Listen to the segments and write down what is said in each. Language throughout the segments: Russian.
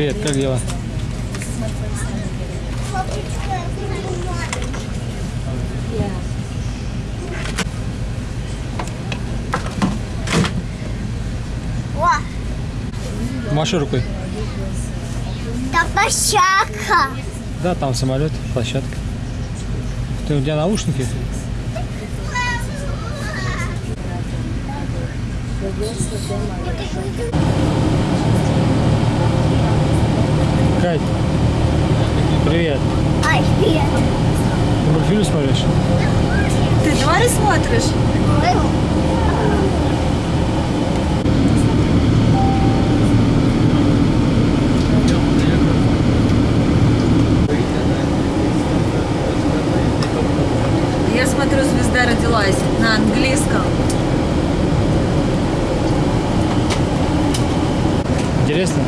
Привет, как дела? Маши рукой. там площадка. Да, там самолет, площадка. Ты у тебя наушники? Кать, привет. Ай, привет. Ты мультфильм смотришь? Ты твари смотришь? Я смотрю, звезда родилась на английском. Интересно?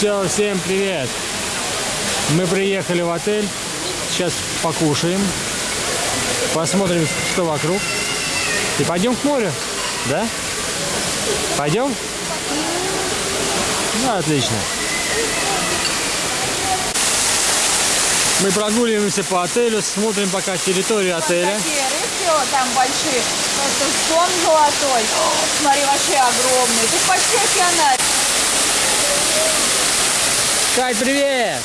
Все, всем привет. Мы приехали в отель. Сейчас покушаем. Посмотрим, что вокруг. И пойдем к морю. Да? Пойдем? Ну, отлично. Мы прогуливаемся по отелю, смотрим пока территорию отеля. Там большие. Просто сон золотой. Смотри, вообще огромный. Тут почти океанарий. Кать, привет!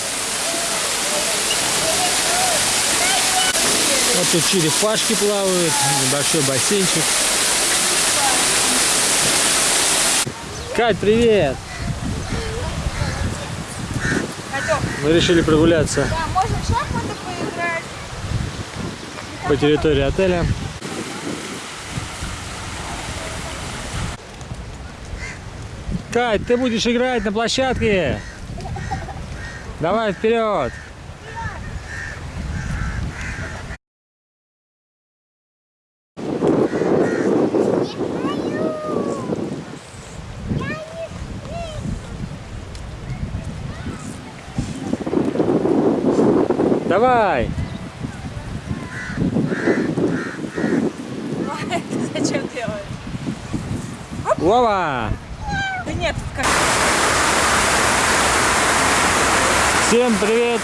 Вот тут черепашки плавают, небольшой бассейнчик. Кать, привет! Мы решили прогуляться да, можно в шахматы поиграть. по территории отеля. Кать, ты будешь играть на площадке. Давай вперед. Давай. Зачем делаешь? Вова. Да нет, как... Всем привет.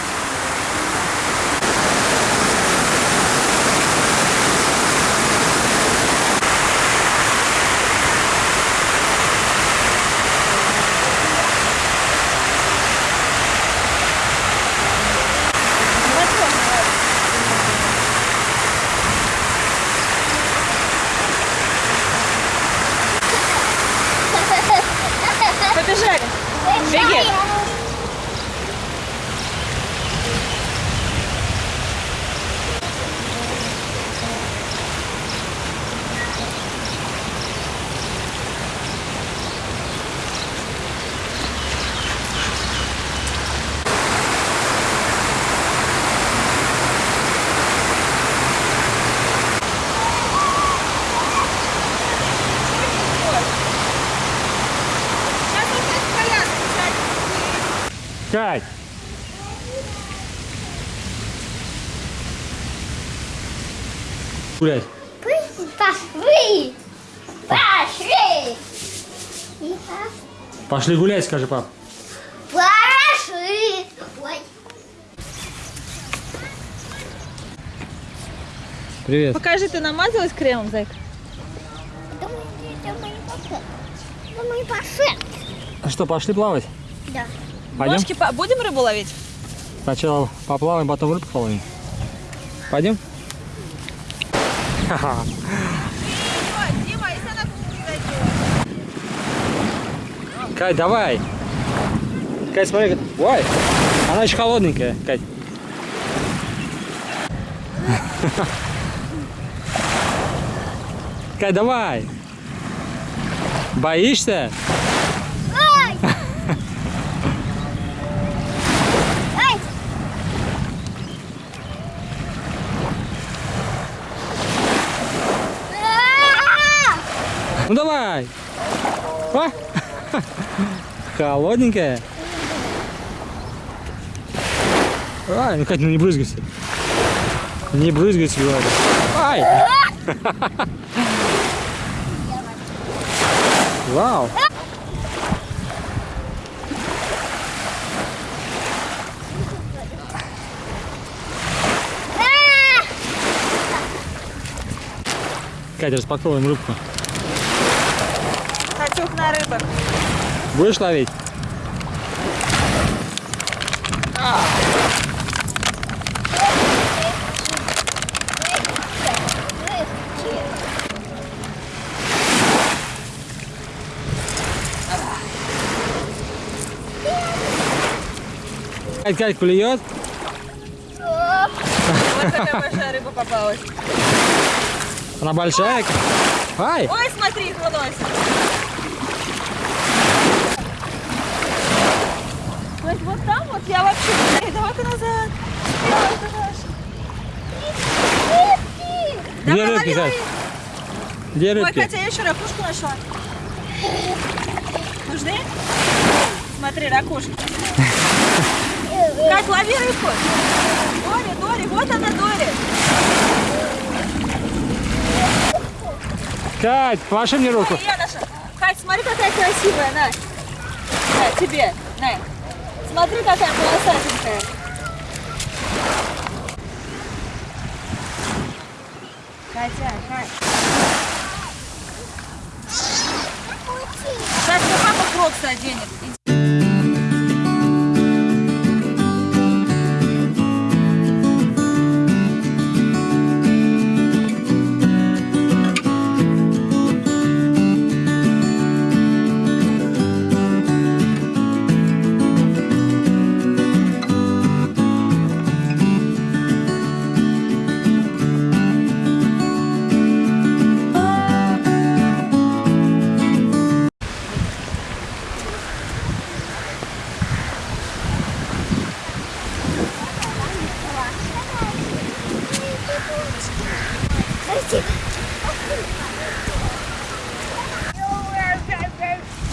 Побежали. Беги. Кать. Гулять. Пошли. Пошли. Пошли гулять, скажи, пап. Пошли. Ой. Привет. Покажи, ты намазалась кремом, зайка? Думаю, это мои пошли. Думаю, пошли. А что, пошли плавать? Да. Пойдем? Ножки по- Будем рыбу ловить? Сначала поплаваем, потом рыбку половим. Пойдем? Кать, давай. Кать, смотри. Ой, она еще холодненькая, Кать. Кать, давай. Боишься? Давай. А? Холодненькая. Ай, ну Катя, ну не брызгайся. Не брызгайся, говорю. Ай! Вау. Катя, распаковываем рыбку. Катюх на рыбок. Будешь ловить? Кать, Кать, клюет? Вот такая большая рыба попалась. Она большая? Ай! Ой, смотри, их выносит. Есть вот там вот я вообще... Эй, давай-ка назад. Дальше. Где Давай, рыбки, лови, лови. Где Ой, рыбки? Катя, я еще ракушку нашла. Нужны? Смотри, ракушки. Кать, лови рыбку. Дори, Дори, вот она, Дори. Кать, маши мне руку. Ой, я наша. Кать, смотри, какая красивая, на. На, тебе, на. Смотри, какая полосатенькая. Катя. Кать, ну папа кроксы оденет.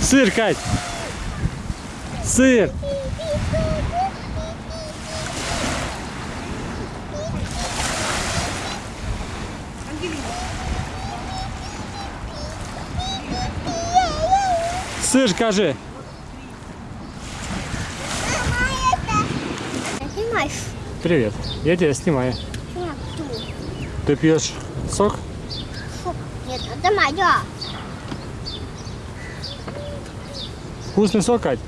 Сыр, Кать. Сыр. Сыр, скажи. Снимаешь? Привет. Я тебя снимаю. Ты пьешь сок? Фу. Нет, это моя. Вкусный сок, Кать?